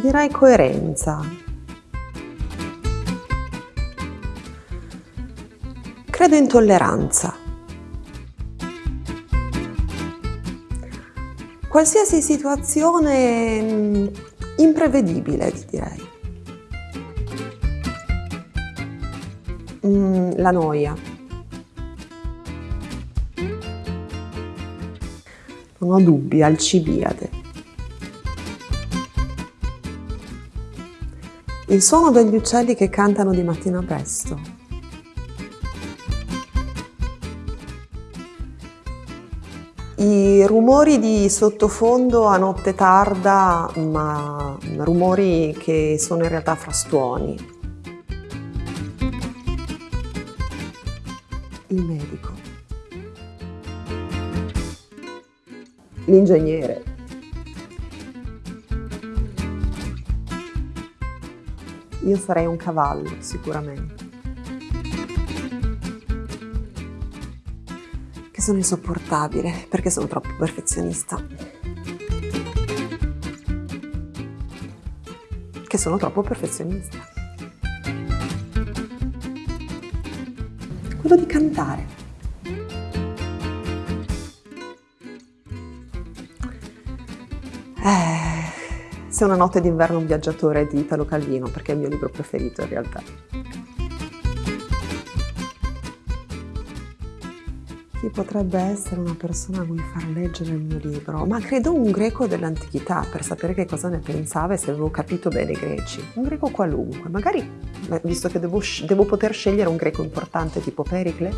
Ti direi coerenza. Credo in tolleranza. Qualsiasi situazione mm, imprevedibile, ti direi. Mm, la noia. Non ho dubbi, Alcibiade. Il suono degli uccelli che cantano di mattina presto. I rumori di sottofondo a notte tarda, ma rumori che sono in realtà frastuoni. Il medico. L'ingegnere. Io sarei un cavallo, sicuramente. Che sono insopportabile, perché sono troppo perfezionista. Che sono troppo perfezionista. Quello di cantare. Eh, se una notte d'inverno un viaggiatore di Italo Calvino, perché è il mio libro preferito in realtà. Chi potrebbe essere una persona a cui far leggere il mio libro? Ma credo un greco dell'antichità, per sapere che cosa ne pensava e se avevo capito bene i greci. Un greco qualunque, magari, visto che devo, devo poter scegliere un greco importante tipo Pericle,